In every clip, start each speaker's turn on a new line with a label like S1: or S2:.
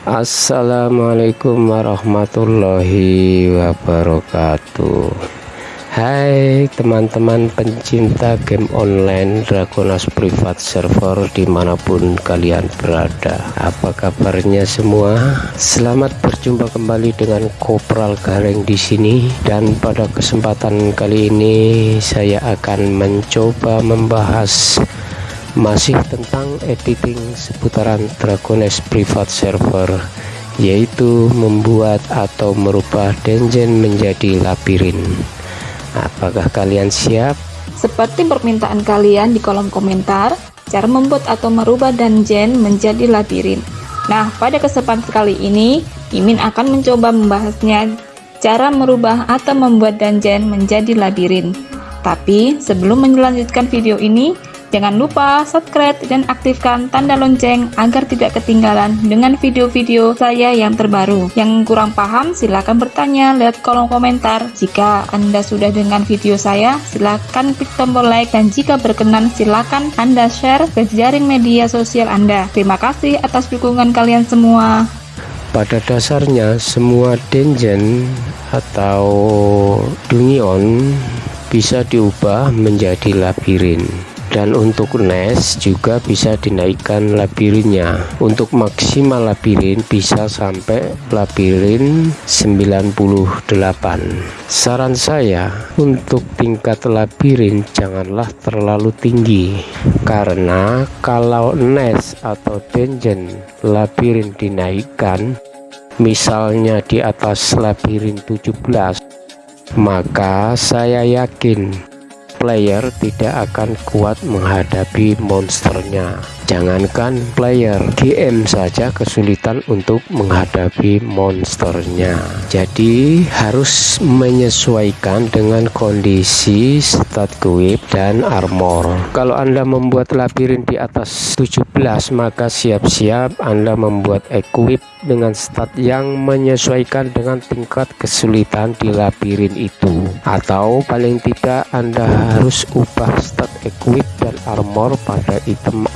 S1: Assalamualaikum warahmatullahi wabarakatuh. Hai teman-teman pencinta game online Dragonas Private Server di mana pun kalian berada. Apa kabarnya semua? Selamat berjumpa kembali dengan Kopral Gareng di sini. Dan pada kesempatan kali ini saya akan mencoba membahas masih tentang editing seputaran Dragones Private Server yaitu membuat atau merubah dungeon menjadi labirin Apakah kalian siap?
S2: Seperti permintaan kalian di kolom komentar, cara membuat atau merubah dungeon menjadi labirin. Nah, pada kesempatan kali ini, Imin akan mencoba membahasnya cara merubah atau membuat dungeon menjadi labirin. Tapi, sebelum melanjutkan video ini, Jangan lupa subscribe dan aktifkan tanda lonceng agar tidak ketinggalan dengan video-video saya yang terbaru. Yang kurang paham silahkan bertanya lewat kolom komentar. Jika Anda sudah dengan video saya, silahkan klik tombol like dan jika berkenan silahkan Anda share ke jaring media sosial Anda. Terima kasih atas dukungan kalian semua.
S1: Pada dasarnya semua dungeon atau dungeon bisa diubah menjadi labirin dan untuk NES juga bisa dinaikkan labirinnya. Untuk maksimal labirin bisa sampai labirin 98 saran saya untuk tingkat labirin janganlah terlalu tinggi. Karena kalau NES atau dungeon labirin dinaikkan misalnya di atas labirin 17 maka saya yakin player tidak akan kuat menghadapi monsternya jangankan player GM saja kesulitan untuk menghadapi monsternya. Jadi harus menyesuaikan dengan kondisi stat quip dan armor. Kalau anda membuat labirin di atas 17 maka siap-siap anda membuat equip dengan stat yang menyesuaikan dengan tingkat kesulitan di labirin itu. Atau paling tidak anda harus ubah stat equip dan armor pada item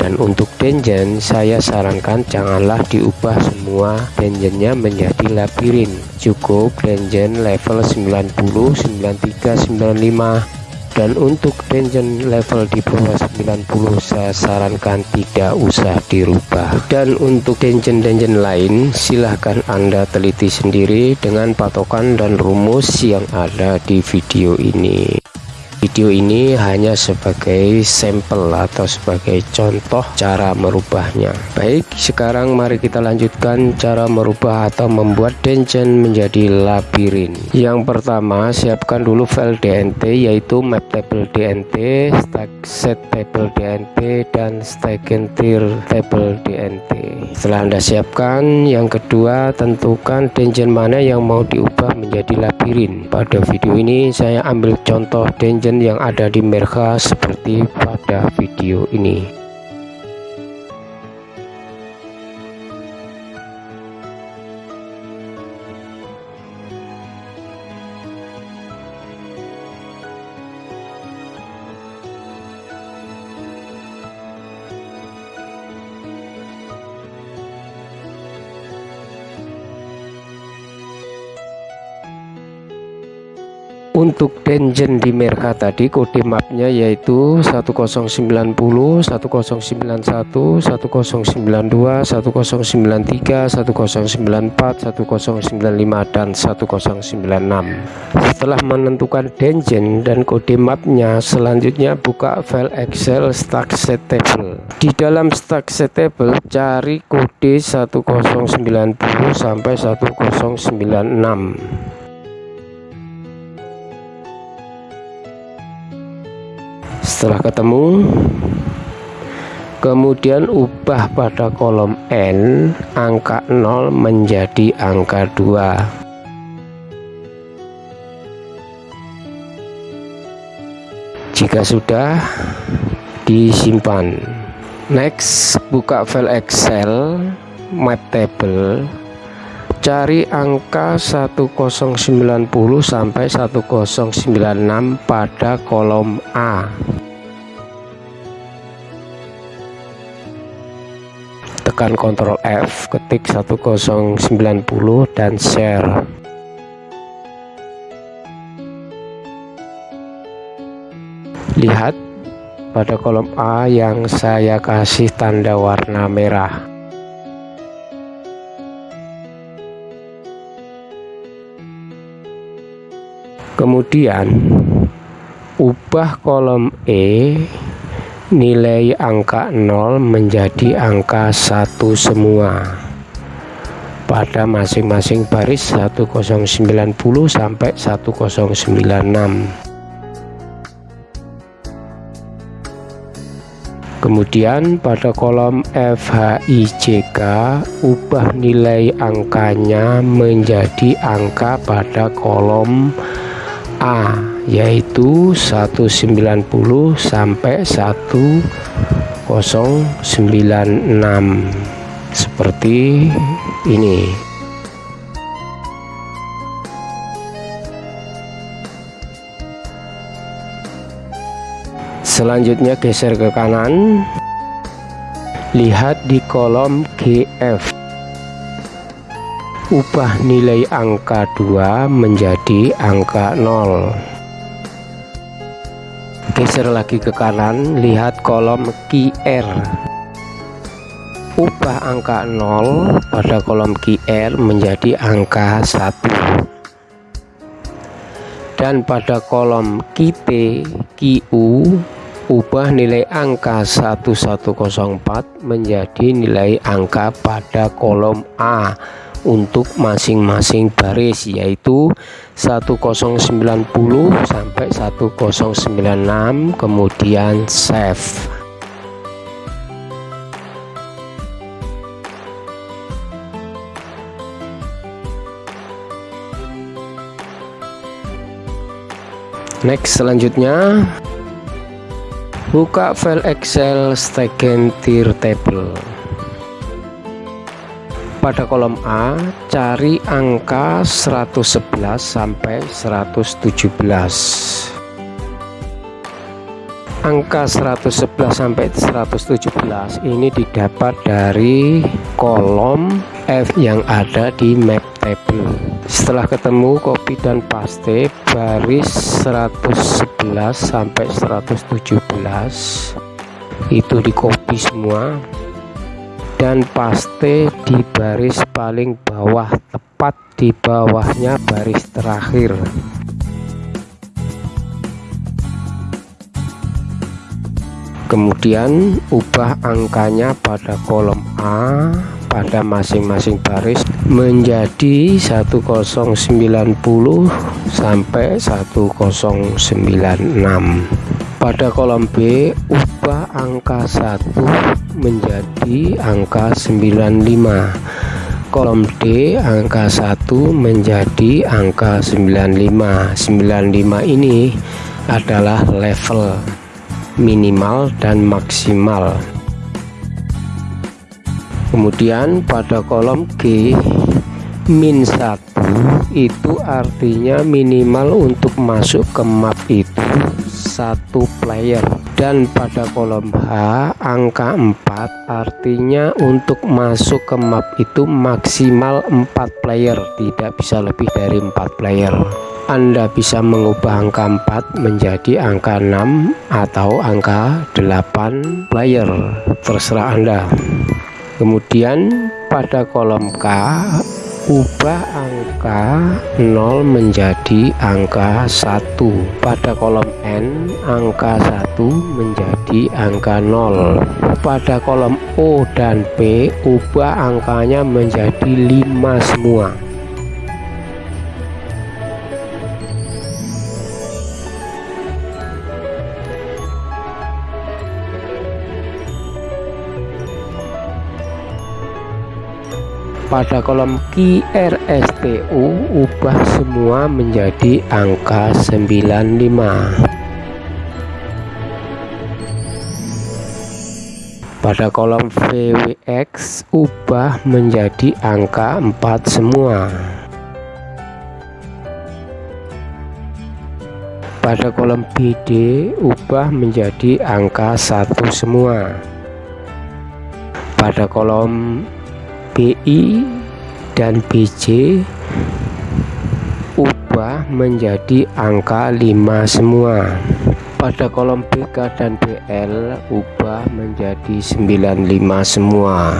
S1: dan untuk dungeon saya sarankan janganlah diubah semua dungeonnya menjadi labirin. Cukup dungeon level 90 93 95 dan untuk dungeon level di bawah 90 saya sarankan tidak usah dirubah. Dan untuk dungeon-dungeon lain silahkan anda teliti sendiri dengan patokan dan rumus yang ada di video ini video ini hanya sebagai sampel atau sebagai contoh cara merubahnya. Baik sekarang mari kita lanjutkan cara merubah atau membuat dungeon menjadi labirin. Yang pertama siapkan dulu file DNT yaitu map table DNT stack set table DNT dan stack tier table DNT setelah anda siapkan yang kedua tentukan dungeon mana yang mau diubah menjadi labirin pada video ini saya ambil contoh dungeon yang ada di mereka seperti pada video ini untuk dungeon di Merka tadi kode mapnya yaitu 1090 1091 1092 1093 1094 1095 dan 1096 setelah menentukan dungeon dan kode mapnya selanjutnya buka file excel stack set table di dalam stack set table cari kode 1090 sampai 1096 setelah ketemu kemudian ubah pada kolom N angka 0 menjadi angka 2 jika sudah disimpan. Next buka file Excel map table. Cari angka 1090 sampai 1096 pada kolom A tekan Ctrl F ketik 1090 dan share. Lihat pada kolom A yang saya kasih tanda warna merah. Kemudian ubah kolom E nilai angka 0 menjadi angka 1 semua. Pada masing-masing baris 1090 sampai 1096 kemudian pada kolom FHIJK ubah nilai angkanya menjadi angka pada kolom A yaitu 190 sampai 1096 seperti ini. Selanjutnya geser ke kanan. Lihat di kolom GF ubah nilai angka 2 menjadi angka 0 geser lagi ke kanan lihat kolom QR ubah angka 0 pada kolom QR menjadi angka 1 dan pada kolom QT QU ubah nilai angka 1104 menjadi nilai angka pada kolom A untuk masing-masing baris yaitu 1090 sampai 1096 kemudian save. Next selanjutnya buka file excel stegen tier table pada kolom A cari angka 111 sampai 117 angka 111 sampai 117 ini didapat dari kolom F yang ada di map table. Setelah ketemu copy dan paste baris 111 sampai 117 itu di copy semua dan paste di baris paling bawah tepat di bawahnya baris terakhir. Kemudian ubah angkanya pada kolom A pada masing-masing baris menjadi 1090 sampai 1096 pada kolom B ubah angka 1 menjadi angka 95 kolom D angka 1 menjadi angka 95 95 ini adalah level minimal dan maksimal. Kemudian pada kolom G min 1 itu artinya minimal untuk masuk ke map itu satu player. Dan pada kolom H angka 4 artinya untuk masuk ke map itu maksimal 4 player. Tidak bisa lebih dari 4 player. Anda bisa mengubah angka 4 menjadi angka 6 atau angka 8 player. Terserah Anda. Kemudian pada kolom K ubah angka 0 menjadi angka 1 pada kolom N angka 1 menjadi angka 0 pada kolom O dan P ubah angkanya menjadi 5 semua pada kolom QRSTU ubah semua menjadi angka 95 pada kolom VWX ubah menjadi angka 4 semua. Pada kolom BD ubah menjadi angka 1 semua. Pada kolom BI dan BJ ubah menjadi angka 5 semua. Pada kolom BK dan BL ubah menjadi 95 semua.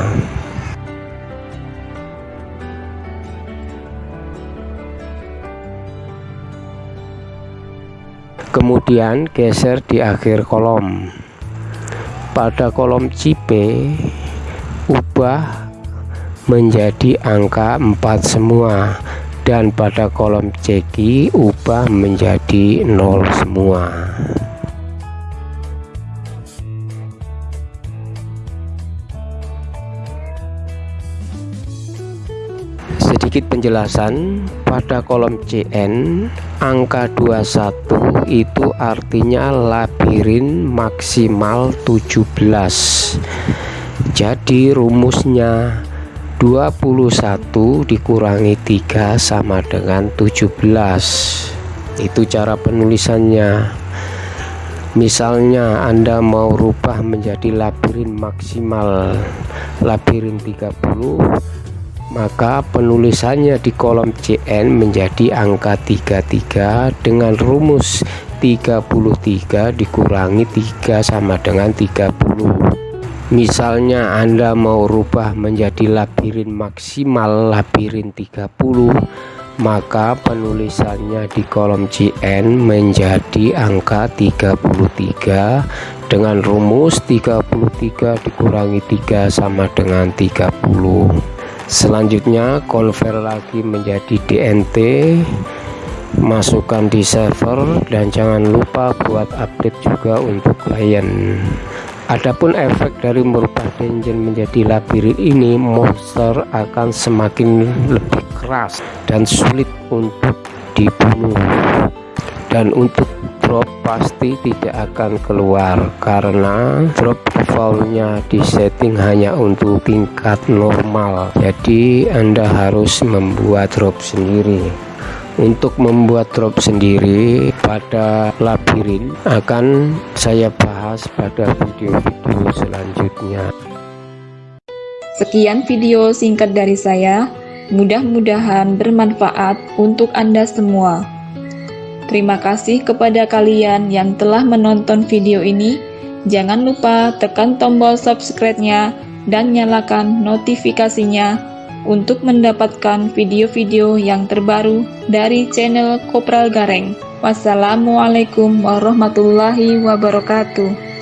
S1: Kemudian geser di akhir kolom. Pada kolom CP ubah menjadi angka 4 semua. Dan pada kolom CQ ubah menjadi 0 semua. Sedikit penjelasan pada kolom CN angka 21 itu artinya labirin maksimal 17 jadi rumusnya 21 dikurangi 3 sama dengan 17 itu cara penulisannya. Misalnya Anda mau rubah menjadi labirin maksimal labirin 30 maka penulisannya di kolom CN menjadi angka 33 dengan rumus 33 dikurangi 3 sama dengan 30 misalnya Anda mau rubah menjadi labirin maksimal labirin 30 maka penulisannya di kolom CN menjadi angka 33 dengan rumus 33 dikurangi 3 sama dengan 30 selanjutnya convert lagi menjadi DNT masukkan di server dan jangan lupa buat update juga untuk klien Adapun efek dari merubah dungeon menjadi labirin ini monster akan semakin lebih keras dan sulit untuk dibunuh. Dan untuk drop pasti tidak akan keluar karena drop defaultnya disetting hanya untuk tingkat normal. Jadi anda harus membuat drop sendiri. Untuk membuat drop sendiri pada labirin akan saya bahas pada video-video selanjutnya
S2: sekian video singkat dari saya mudah-mudahan bermanfaat untuk anda semua Terima kasih kepada kalian yang telah menonton video ini. Jangan lupa tekan tombol subscribe-nya dan nyalakan notifikasinya untuk mendapatkan video-video yang terbaru dari channel Kopral Gareng. Wassalamualaikum warahmatullahi wabarakatuh.